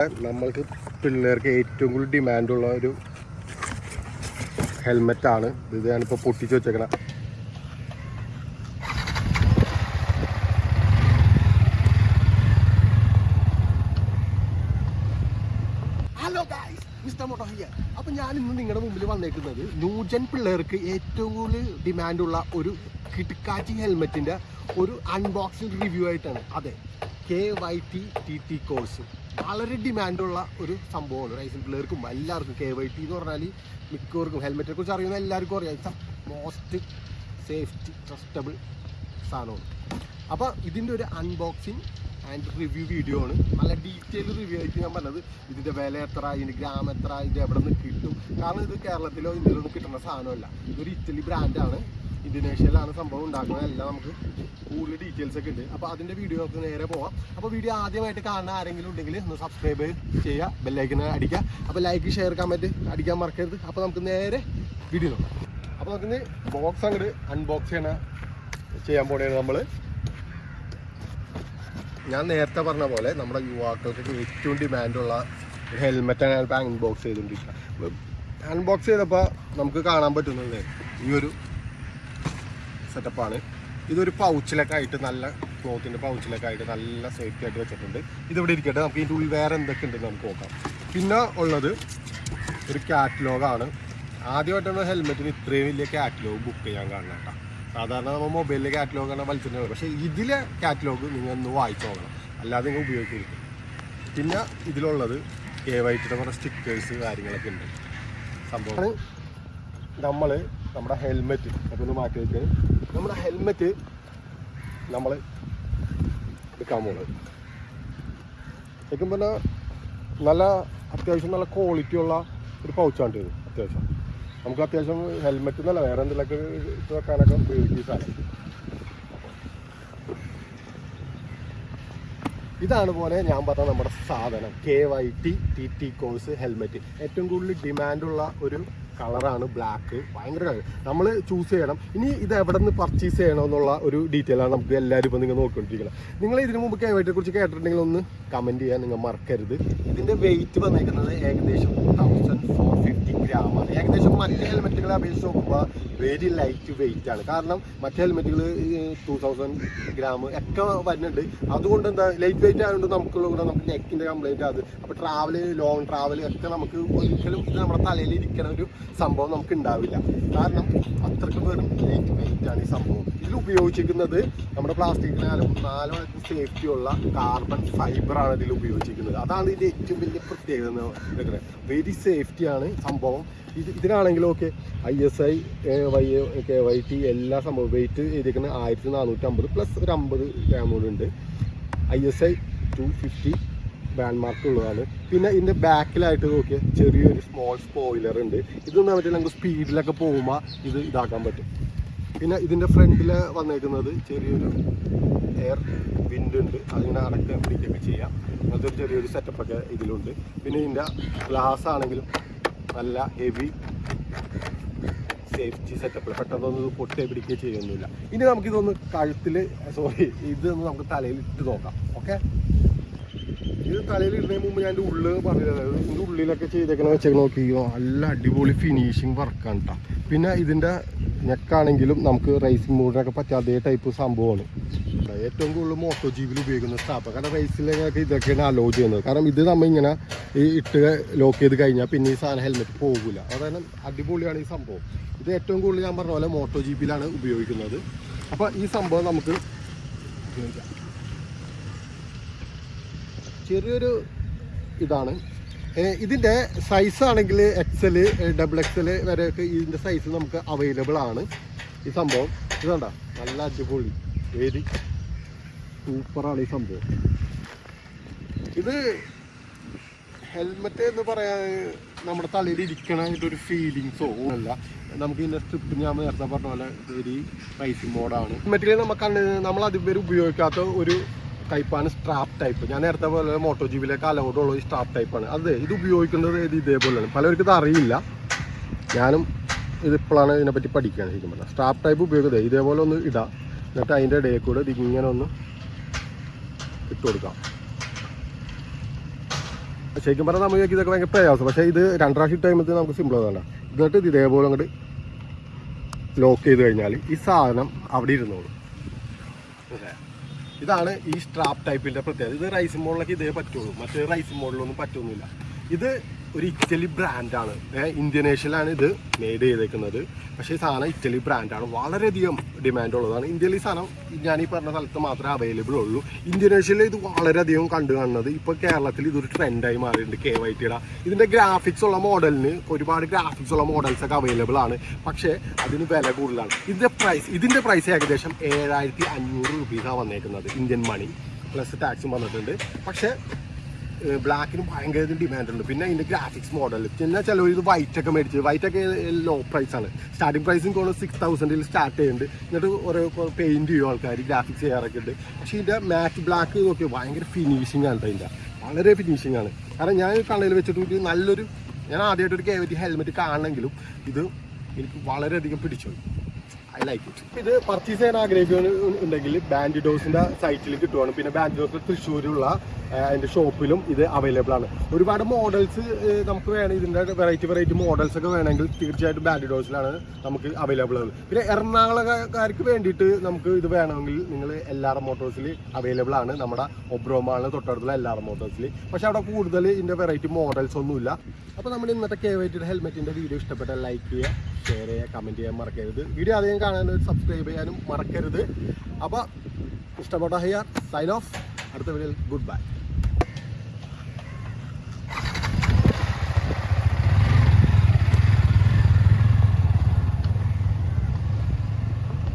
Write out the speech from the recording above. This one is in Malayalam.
നമ്മൾക്ക് പിള്ളേർക്ക് ഏറ്റവും കൂടുതൽ ഡിമാൻഡുള്ള ഒരു ഹെൽമെറ്റാണ് ഇത് ഞാനിപ്പോൾ പൊട്ടിച്ച് വെച്ചേക്കണ. ഹലോ മിസ്റ്റർ മോട്ടോ ഞാൻ ഇന്ന് നിങ്ങളുടെ മുമ്പിൽ വന്നേക്കുന്നത് ന്യൂജൻ പിള്ളേർക്ക് ഏറ്റവും കൂടുതൽ ഡിമാൻഡുള്ള ഒരു കിടക്കാച്ചി ഹെൽമെറ്റിന്റെ ഒരു അൺബോക്സിംഗ് റിവ്യൂ ആയിട്ടാണ്. അതെ K Y T T T course വളരെ ഡിമാൻഡുള്ള ഒരു സംഭവമാണ്. റൈസിൻ പിള്ളേർക്കും എല്ലാവർക്കും കെ വൈ ടി എന്ന് പറഞ്ഞാൽ മിക്കവർക്കും ഹെൽമെറ്റിനെ കുറിച്ച് അറിയുന്ന എല്ലാവർക്കും അറിയാം. മോസ്റ്റ് സേഫ്റ്റി ട്രസ്റ്റബിൾ സാധനമാണ്. അപ്പോൾ ഇതിന്റെ ഒരു അൺബോക്സിങ് ആൻഡ് റിവ്യൂ വീഡിയോ ആണ്. നല്ല ഡീറ്റെയിൽ റിവ്യൂ ആയിട്ട് ഞാൻ പറഞ്ഞത്. ഇതിന്റെ വില എത്ര ഇതിന്റെ ഗ്രാം എത്ര ഇത് എവിടെ നിന്ന് കിട്ടും? കാരണം ഇത് കേരളത്തിലോ ഇന്ത്യയിലോ കിട്ടുന്ന സാധനമല്ല. ഇതൊരു ഇറ്റലി ബ്രാൻഡാണ് ഇന്തോനേഷ്യയിലാണ് സംഭവം ഉണ്ടാക്കുന്നത്. എല്ലാം നമുക്ക് കൂടുതൽ ഡീറ്റെയിൽസ് ഒക്കെ ഉണ്ട്. അപ്പോൾ അതിന്റെ വീഡിയോ നമുക്ക് നേരെ പോവാം. അപ്പോൾ വീഡിയോ ആദ്യമായിട്ട് കാണുന്ന ആരെങ്കിലും ഉണ്ടെങ്കിൽ ഒന്ന് സബ്സ്ക്രൈബ് ചെയ്യുക ബെല്ലൈക്കിന് അടിക്കുക. അപ്പോൾ ലൈക്ക് ഷെയർ കമന്റ് അടിക്കാൻ മറക്കരുത്. അപ്പോൾ നമുക്ക് നേരെ വീഡിയോ നോക്കാം. അപ്പോൾ നമുക്കിന്ന് ബോക്സ് അങ്ങോട്ട് അൺബോക്സ് ചെയ്യണ ചെയ്യാൻ പോണേ നമ്മൾ ഞാൻ നേരത്തെ പറഞ്ഞ പോലെ നമ്മുടെ യുവാക്കൾക്ക് ഏറ്റവും ഡിമാൻഡുള്ള ഹെൽമെറ്റാണ് ഞാനിപ്പോൾ അൺബോക്സ് ചെയ്തുകൊണ്ടിരിക്കുക അൺബോക്സ് ചെയ്തപ്പോൾ നമുക്ക് കാണാൻ പറ്റുന്നത് ഈ ഒരു സെറ്റപ്പാണ് ഇതൊരു പൗച്ചിലൊക്കെ ആയിട്ട് നല്ല ക്ലോത്തിന്റെ പൗച്ചിലൊക്കെ ആയിട്ട് നല്ല സേഫ്റ്റി ആയിട്ട് വെച്ചിട്ടുണ്ട്. ഇതിവിടെ ഇരിക്കട്ടെ. നമുക്ക് ഇതിന്റെ ഉള്ളിൽ വേറെ എന്തൊക്കെ ഉണ്ടെന്ന് നമുക്ക് നോക്കാം. പിന്നെ ഉള്ളത് ഒരു കാറ്റലോഗാണ് ആദ്യമായിട്ടാണ് ഹെൽമെറ്റിന് ഇത്രയും വലിയ കാറ്റലോഗ് ബുക്ക് ചെയ്യാൻ കാണുന്നത് കേട്ടോ. സാധാരണ നമ്മൾ മൊബൈലിലെ കാറ്റലോഗ് ആണ് വലിച്ചിട്ടുണ്ട് പക്ഷേ ഇതിലെ കാറ്റലോഗ് നിങ്ങൾ ഒന്ന് വായിച്ചു നോക്കണം. അല്ലാതെ നിങ്ങൾ ഉപയോഗിക്കരുത്. പിന്നെ ഇതിലുള്ളത് കെ വൈറ്റിയുടെ കുറേ സ്റ്റിക്കേഴ്സ് കാര്യങ്ങളൊക്കെ ഉണ്ട്. സംഭവം. നമ്മൾ നമ്മുടെ ഹെൽമെറ്റ് അതൊന്ന് മാറ്റി വെച്ച് നമ്മുടെ ഹെൽമെറ്റ് നമ്മൾ എടുക്കാൻ പോകുന്നത് ശരിക്കും പറഞ്ഞാൽ നല്ല അത്യാവശ്യം നല്ല ക്വാളിറ്റി ഉള്ള ഒരു പൗച്ചാണ് ഇത് അത്യാവശ്യം. നമുക്ക് അത്യാവശ്യം ഹെൽമെറ്റ് എന്നല്ല വേറെ എന്തെങ്കിലുമൊക്കെ ഇട്ട് വെക്കാനൊക്കെ ഉപയോഗിക്കും ഈ സാധനം. ഇതാണ് പോലെ ഞാൻ പറഞ്ഞ നമ്മുടെ സാധനം K Y T T T course helmet ഏറ്റവും കൂടുതൽ ഡിമാൻഡുള്ള ഒരു കളറാണ് ബ്ലാക്ക്. ഭയങ്കര നമ്മൾ ചൂസ് ചെയ്യണം. ഇനി ഇത് എവിടെ നിന്ന് പർച്ചേസ് ചെയ്യണം എന്നുള്ള ഒരു ഡീറ്റെയിൽ ആണ് നമുക്ക് എല്ലാവരും ഇപ്പോൾ നിങ്ങൾ നോക്കിക്കൊണ്ടിരിക്കണം. നിങ്ങൾ ഇതിനു മുമ്പ് കുറിച്ച് കേട്ടിട്ടുണ്ടെങ്കിൽ ഒന്ന് കമന്റ് ചെയ്യാൻ നിങ്ങൾ മറക്കരുത്. ഇതിന്റെ വെയിറ്റ് വന്നേക്കുന്നത് ഏകദേശം തൗസൻഡ് ഫോർ ഫിഫ്റ്റി ഗ്രാം ആണ്. ഏകദേശം മറ്റ് ഹെൽമെറ്റുകളെ അപേക്ഷിച്ച് നോക്കുമ്പോൾ വെരി ലൈറ്റ് വെയിറ്റ് ആണ്. കാരണം മറ്റേ ഹെൽമെറ്റുകൾ ടു തൗസൻഡ് ഗ്രാം ഒക്കെ വരുന്നുണ്ട്. അതുകൊണ്ട് എന്താ ലൈറ്റ് വെയിറ്റ് ആയതുകൊണ്ട് നമുക്കുള്ള കൂടെ നമുക്ക് നെക്കിന്റെ കംപ്ലൈന്റ് അത് അപ്പോൾ ട്രാവൽ ലോങ് ട്രാവൽ ഒക്കെ നമുക്ക് ഒരിക്കലും ഇത് നമ്മുടെ തലയിൽ ഇരിക്കണ ഒരു സംഭവം നമുക്ക് ഉണ്ടാവില്ല. കാരണം അത്രയ്ക്ക് വെറും ലൈറ്റ് വെയിറ്റ് ആണ് ഈ സംഭവം. ഇതിൽ ഉപയോഗിച്ചിരിക്കുന്നത് നമ്മുടെ പ്ലാസ്റ്റിക്കിനാലും നാല് സേഫ്റ്റി ഉള്ള കാർബൺ ഫൈബറാണ് ഇതിൽ ഉപയോഗിച്ചിരിക്കുന്നത്. അതാണ് ഇതിന്റെ ഏറ്റവും വലിയ പ്രത്യേകത വെരി സേഫ്റ്റിയാണ് സംഭവം. ഇത് ഇതിനാണെങ്കിലും okay I S I Y K Y T എല്ലാ സംഭവം വെയിറ്റ് ചെയ്തിരിക്കുന്നത് ആയിരത്തി നാനൂറ്റി അമ്പത് പ്ലസ് ഒരു അമ്പത് ഗ്രാമുകളുണ്ട് I S I two fifty brand mark ഉള്ളതാണ്. പിന്നെ ഇതിന്റെ ബാക്കിലായിട്ട് നോക്കിയാൽ ചെറിയൊരു സ്മോൾ സ്പോയിലർ ഉണ്ട്. ഇതൊന്നും പറ്റില്ല നമുക്ക് സ്പീഡിലൊക്കെ പോകുമ്പോൾ ഇത് ഇതാക്കാൻ പറ്റും. പിന്നെ ഇതിന്റെ ഫ്രണ്ടിൽ വന്നേക്കുന്നത് ചെറിയൊരു എയർ വിൻഡ് ഉണ്ട്. അതിങ്ങനെ അടക്കം പിടിക്കുകയൊക്കെ ചെയ്യാം. അങ്ങനത്തെ ഒരു ചെറിയൊരു സെറ്റപ്പൊക്കെ ഇതിലുണ്ട്. പിന്നെ ഇതിന്റെ ഗ്ലാസ് ആണെങ്കിലും നല്ല ഹെവി സേഫ്റ്റി സെറ്റപ്പ് പെട്ടെന്നൊന്നും ഇത് പൊട്ടി പിടിക്കുകയോ ചെയ്യുന്നില്ല. ഇനി നമുക്കിതൊന്ന് കഴുത്തിൽ സോറി ഇതൊന്ന് നമുക്ക് തലയിൽ ഇട്ട് നോക്കാം. ഓക്കെ ഇത് തലയിൽ ഇടുന്നതിന് മുമ്പ് ഞാൻ ഉള്ളിൽ പറഞ്ഞത് ഇതിന്റെ ഉള്ളിലൊക്കെ ചെയ്തേക്കണ വെച്ചാൽ നോക്കിയോ നല്ല അടിപൊളി ഫിനിഷിങ് വർക്കാണ് കേട്ടോ പിന്നെ ഇതിന്റെ നെക്കാണെങ്കിലും നമുക്ക് റേസിംഗ് മൂഡിനൊക്കെ പറ്റിയ അതേ ടൈപ്പ് സംഭവമാണ്. ഏറ്റവും കൂടുതൽ മോട്ടോ ജീവിൽ ഉപയോഗിക്കുന്ന സ്റ്റാപ്പ് കാരണം റേസിലൊക്കെ ഇതൊക്കെയാണ് അലോ ചെയ്യുന്നത്. കാരണം ഇത് നമ്മൾ ഇങ്ങനെ ഈ ഇട്ട് ലോക്ക് ചെയ്ത് കഴിഞ്ഞാൽ പിന്നെ ഈ സാധനം ഹെൽമെറ്റ് പോകില്ല അതായത് അടിപൊളിയാണ് ഈ സംഭവം. ഇത് ഏറ്റവും കൂടുതൽ ഞാൻ പറഞ്ഞ പോലെ മോട്ടോ ജീപ്പിലാണ് ഉപയോഗിക്കുന്നത്. അപ്പോൾ ഈ സംഭവം നമുക്ക് ചെറിയൊരു ഇതാണ്. ഇതിന്റെ സൈസ് ആണെങ്കിൽ എക്സൽ ഡബിൾ എക്സൽ വരെയൊക്കെ ഇതിന്റെ സൈസ് നമുക്ക് അവൈലബിൾ ആണ്. ഈ സംഭവം ഇത് കണ്ട? നല്ല അടിപൊളി. വെരി സൂപ്പറാണ് ഈ സംഭവം. ഇത് ഹെൽമെറ്റ് എന്ന് പറയാൻ നമ്മുടെ തലയിൽ ഇരിക്കണ ഇതൊരു ഫീലിങ്സോ അല്ല നമുക്ക് ഇതിന്റെ സ്ട്രിപ്പ് ഞാൻ നേരത്തെ പറഞ്ഞ പോലെ വെരി റൈസിങ് മോഡാണ് ഹെൽമെറ്റിൽ നമുക്ക് നമ്മൾ അതുവരെ ഉപയോഗിക്കാത്ത ഒരു ടൈപ്പാണ് സ്ട്രാപ്പ് ടൈപ്പ് ഞാൻ നേരത്തെ പോലെ മോട്ടോ ജീബിലേക്ക് അലൗഡുള്ള ഈ സ്ട്രാപ്പ് ടൈപ്പാണ് അത് ഇത് ഉപയോഗിക്കുന്നത് ഇത് ഇതേപോലെയാണ്. പലർക്കും ഇത് അറിയില്ല. ഞാനും ഇതിപ്പോഴാണ് ഇതിനെപ്പറ്റി പഠിക്കുകയാണ് ശരിക്കും പറഞ്ഞാൽ. സ്ട്രാപ്പ് ടൈപ്പ് ഉപയോഗിക്കുന്നത്. ഇതേപോലെ ഒന്ന് ഇടാം. എന്നിട്ട് അതിന്റെ ഇടയിൽ കൂടെ ഇതിങ്ങനെ ഒന്ന് ഇട്ട് കൊടുക്കാം. ശരിക്കും പറഞ്ഞാൽ നമുക്ക് ഇതൊക്കെ ഭയങ്കര പ്രയാസം. പക്ഷേ ഇത് രണ്ടാഴ്ച ടൈമത്തിൽ നമുക്ക് സിമ്പിൾ ആണ് എന്നിട്ട് ഇത് ഇതേപോലെ അങ്ങോട്ട് ലോക്ക് ചെയ്ത് കഴിഞ്ഞാൽ ഈ സാധനം അവിടെ ഇരുന്നോളൂ. ഇതാണ് ഈ സ്ട്രാപ്പ് ടൈപ്പിന്റെ പ്രത്യേകത. ഇത് റൈസ് മോഡലൊക്കെ ഇതേ പറ്റുള്ളൂ. മറ്റേ റൈസ് മോഡലൊന്നും പറ്റൊന്നുമില്ല. ഇത് ഒരു ഇറ്റലി ബ്രാൻഡാണ് ഇന്ത്യനേഷ്യയിലാണ് ഇത് മെയ്ഡ് ചെയ്തേക്കുന്നത്. പക്ഷേ ഈ സാധനം ഇറ്റലി ബ്രാൻഡാണ് വളരെയധികം ഡിമാൻഡ് ഉള്ളതാണ്. ഇന്ത്യയിൽ ഈ സാധനം ഞാൻ ഈ പറഞ്ഞ സ്ഥലത്ത് മാത്രമേ അവൈലബിൾ ഉള്ളൂ. ഇന്ത്യനേഷ്യയിൽ ഇത് വളരെയധികം കണ്ടു കാണുന്നത് ഇപ്പോൾ കേരളത്തിൽ ഇതൊരു ട്രെൻഡായി മാറിയിട്ടുണ്ട് കെ വൈ ടിയുടെ ഇതിന്റെ ഗ്രാഫിക്സ് ഉള്ള മോഡലിന് ഒരുപാട് ഗ്രാഫിക്സ് ഉള്ള മോഡൽസ് ഒക്കെ അവൈലബിൾ ആണ്. പക്ഷേ അതിന് വില കൂടുതലാണ്. ഇതിന്റെ പ്രൈസ് ഇതിന്റെ പ്രൈസ് ഏകദേശം ഏഴായിരത്തി അഞ്ഞൂറ് റുപ്പീസാണ് വന്നേക്കുന്നത് ഇന്ത്യൻ മണി പ്ലസ് ടാക്സും വന്നിട്ടുണ്ട്. പക്ഷേ ബ്ലാക്കിന് ഭയങ്കര ഡിമാൻഡ് ഉണ്ട്. പിന്നെ ഇതിന്റെ ഗ്രാഫിക്സ് മോഡൽ പിന്നെ ചിലവർ ഇത് വൈറ്റ് ഒക്കെ മേടിച്ച്. വൈറ്റ് ഒക്കെ ലോ പ്രൈസ് ആണ്. സ്റ്റാർട്ടിംഗ് പ്രൈസും കൊണ്ട് സിക്സ് തൗസൻഡിൽ സ്റ്റാർട്ട് ചെയ്യുന്നുണ്ട് എന്നിട്ട് ഓരോ പെയിന്റ് ചെയ്യും ആൾക്കാർ ഗ്രാഫിക്സ് ചെയ്യാറൊക്കെ ഉണ്ട് പക്ഷേ ഇതിന്റെ മാറ്റ് ബ്ലാക്ക് നോക്കി ഭയങ്കര ഫിനിഷിംഗ് ആണ് അതിന്റെ വളരെ ഫിനിഷിംഗ് ആണ്. കാരണം ഞാൻ കണ്ണയിൽ വെച്ചിട്ട് നല്ലൊരു ഞാൻ ആദ്യമായിട്ടൊരു കേവറ്റി ഹെൽമെറ്റ് കാണണമെങ്കിലും ഇത് എനിക്ക് വളരെയധികം പിടിച്ചു ഐ ലൈക്ക് ഇത് പർച്ചേസ് ചെയ്യാൻ ആഗ്രഹിക്കുന്നുണ്ടെങ്കിൽ ബാൻഡിഡോസിന്റെ സൈറ്റിൽ കിട്ടുവാണ്. പിന്നെ ബാൻഡിഡോസ് തൃശ്ശൂരുള്ള അതിന്റെ ഷോപ്പിലും ഇത് അവൈലബിൾ ആണ്. ഒരുപാട് മോഡൽസ് നമുക്ക് വേണം ഇതിന്റെ വെറൈറ്റി വെറൈറ്റി മോഡൽസ് ഒക്കെ വേണമെങ്കിൽ തീർച്ചയായിട്ടും ബാൻഡിഡോസിലാണ് നമുക്ക് അവൈലബിൾ ആണ്. പിന്നെ എറണാകുളക്കാർക്ക് വേണ്ടിയിട്ട് നമുക്ക് ഇത് വേണമെങ്കിൽ നിങ്ങൾ എൽ ആർ മോട്ടോഴ്സിൽ അവൈലബിൾ ആണ്. നമ്മുടെ ഒബ്രോമാണ് തൊട്ടടുത്തുള്ള എൽ ആർ മോട്ടോഴ്സിൽ പക്ഷെ അവിടെ കൂടുതൽ ഇതിന്റെ വെറൈറ്റി മോഡൽസ് ഒന്നുമില്ല. അപ്പോൾ നമ്മുടെ ഇന്നത്തെ കെ വൈറ്റിയുടെ ഹെൽമെറ്റിന്റെ വീഡിയോ ഇഷ്ടപ്പെട്ടാൽ ലൈക്ക് ചെയ്യുക ഷെയർ ചെയ്യുക കമന്റ് ചെയ്യാൻ മറക്കരുത്. വീഡിയോ അധികം കാണാൻ സബ്സ്ക്രൈബ് ചെയ്യാനും മറക്കരുത്. അപ്പോൾ ഇഷ്ടപ്പെട്ട ഹയ്യാർ സൈൻ ഓഫ് അടുത്ത വീഡിയോയിൽ ഗുഡ് ബൈ